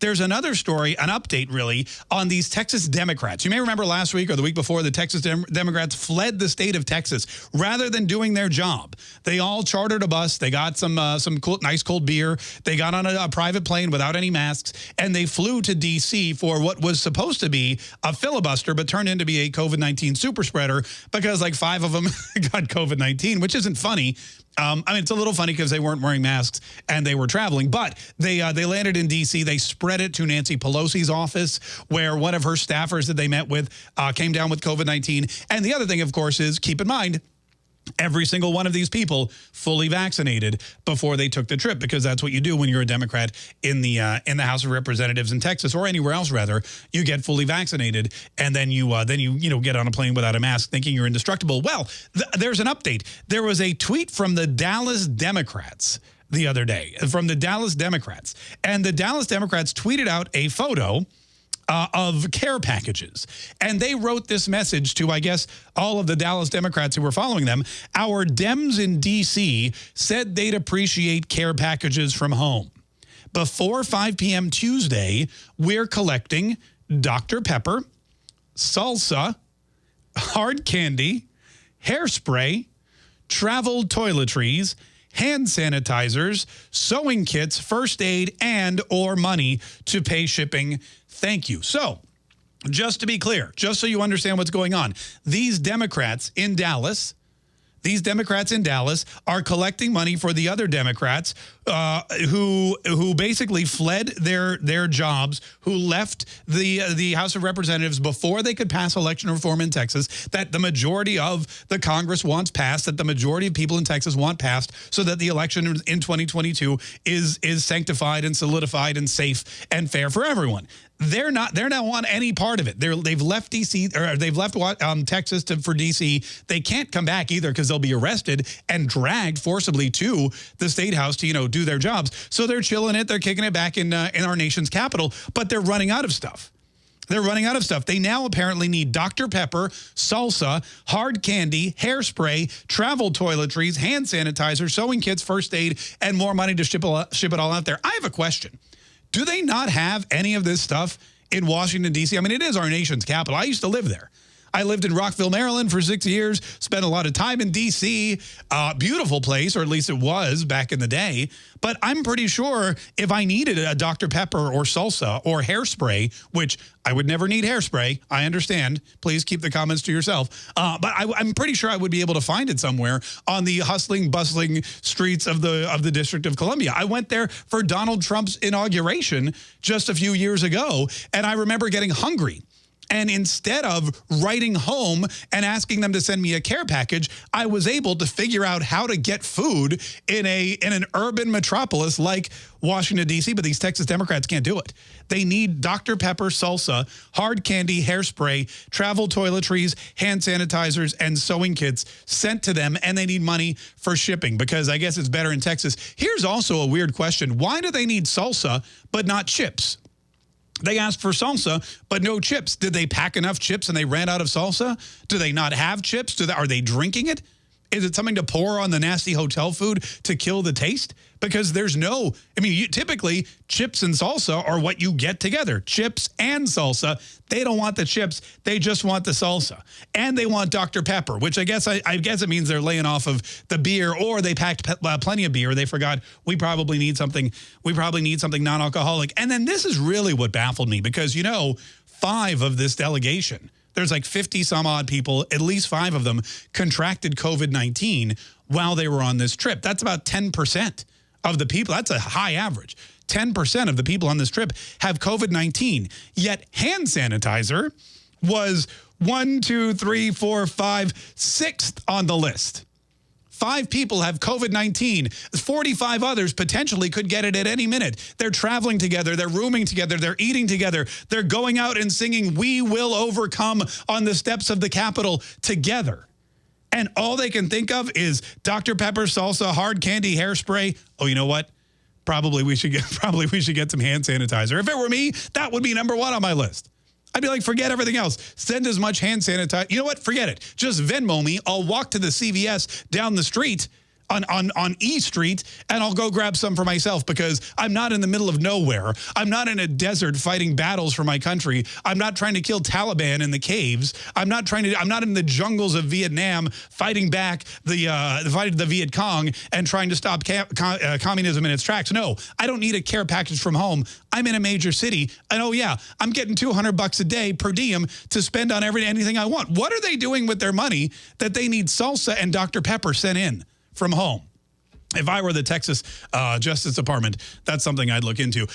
there's another story, an update really, on these Texas Democrats. You may remember last week or the week before, the Texas Dem Democrats fled the state of Texas rather than doing their job. They all chartered a bus. They got some uh, some cool, nice cold beer. They got on a, a private plane without any masks, and they flew to D.C. for what was supposed to be a filibuster, but turned into be a COVID-19 super spreader because like five of them got COVID-19, which isn't funny. Um, I mean, it's a little funny because they weren't wearing masks and they were traveling, but they uh, they landed in D.C. They spread it to Nancy Pelosi's office, where one of her staffers that they met with uh, came down with COVID-19. And the other thing, of course, is keep in mind, every single one of these people fully vaccinated before they took the trip because that's what you do when you're a Democrat in the uh, in the House of Representatives in Texas or anywhere else rather. You get fully vaccinated and then you uh, then you you know get on a plane without a mask thinking you're indestructible. Well th there's an update. There was a tweet from the Dallas Democrats the other day from the Dallas Democrats and the Dallas Democrats tweeted out a photo uh, of care packages. And they wrote this message to, I guess, all of the Dallas Democrats who were following them. Our Dems in D.C. said they'd appreciate care packages from home. Before 5 p.m. Tuesday, we're collecting Dr. Pepper, salsa, hard candy, hairspray, travel toiletries, hand sanitizers, sewing kits, first aid, and or money to pay shipping. Thank you. So just to be clear, just so you understand what's going on, these Democrats in Dallas these Democrats in Dallas are collecting money for the other Democrats uh, who who basically fled their their jobs, who left the uh, the House of Representatives before they could pass election reform in Texas that the majority of the Congress wants passed, that the majority of people in Texas want passed, so that the election in 2022 is is sanctified and solidified and safe and fair for everyone they're not they're not on any part of it. They're they've left DC or they've left um, Texas to, for DC. They can't come back either because they'll be arrested and dragged forcibly to the state house to you know do their jobs. So they're chilling it. They're kicking it back in uh, in our nation's capital, but they're running out of stuff. They're running out of stuff. They now apparently need Dr. Pepper, salsa, hard candy, hairspray, travel toiletries, hand sanitizer, sewing kits, first aid, and more money to ship, ship it all out there. I have a question. Do they not have any of this stuff in Washington, D.C.? I mean, it is our nation's capital. I used to live there. I lived in Rockville, Maryland for six years, spent a lot of time in D.C. Uh, beautiful place, or at least it was back in the day. But I'm pretty sure if I needed a Dr. Pepper or salsa or hairspray, which I would never need hairspray, I understand. Please keep the comments to yourself. Uh, but I, am pretty sure I would be able to find it somewhere on the hustling, bustling streets of the of the District of Columbia. I went there for Donald Trump's inauguration just a few years ago, and I remember getting hungry and instead of writing home and asking them to send me a care package, I was able to figure out how to get food in a in an urban metropolis like Washington, D.C., but these Texas Democrats can't do it. They need Dr. Pepper salsa, hard candy, hairspray, travel toiletries, hand sanitizers, and sewing kits sent to them, and they need money for shipping because I guess it's better in Texas. Here's also a weird question. Why do they need salsa but not chips? They asked for salsa, but no chips. Did they pack enough chips and they ran out of salsa? Do they not have chips? Do they, are they drinking it? Is it something to pour on the nasty hotel food to kill the taste? Because there's no, I mean, you, typically chips and salsa are what you get together. Chips and salsa. They don't want the chips. They just want the salsa. And they want Dr. Pepper, which I guess I, I guess it means they're laying off of the beer or they packed uh, plenty of beer. They forgot we probably need something. We probably need something non-alcoholic. And then this is really what baffled me because, you know, five of this delegation there's like 50 some odd people, at least five of them contracted COVID-19 while they were on this trip. That's about 10% of the people. That's a high average. 10% of the people on this trip have COVID-19. Yet hand sanitizer was one, two, three, four, five, sixth on the list. Five people have COVID-19. 45 others potentially could get it at any minute. They're traveling together. They're rooming together. They're eating together. They're going out and singing We Will Overcome on the steps of the Capitol together. And all they can think of is Dr. Pepper salsa, hard candy, hairspray. Oh, you know what? Probably we should get probably we should get some hand sanitizer. If it were me, that would be number one on my list. I'd be like, forget everything else. Send as much hand sanitizer. You know what? Forget it. Just Venmo me. I'll walk to the CVS down the street. On, on, on E Street and I'll go grab some for myself because I'm not in the middle of nowhere. I'm not in a desert fighting battles for my country. I'm not trying to kill Taliban in the caves. I'm not trying to, I'm not in the jungles of Vietnam fighting back the, uh, fighting the Viet Cong and trying to stop uh, communism in its tracks. No, I don't need a care package from home. I'm in a major city. And oh yeah, I'm getting 200 bucks a day per diem to spend on every anything I want. What are they doing with their money that they need salsa and Dr. Pepper sent in from home? If I were the Texas uh, Justice Department, that's something I'd look into.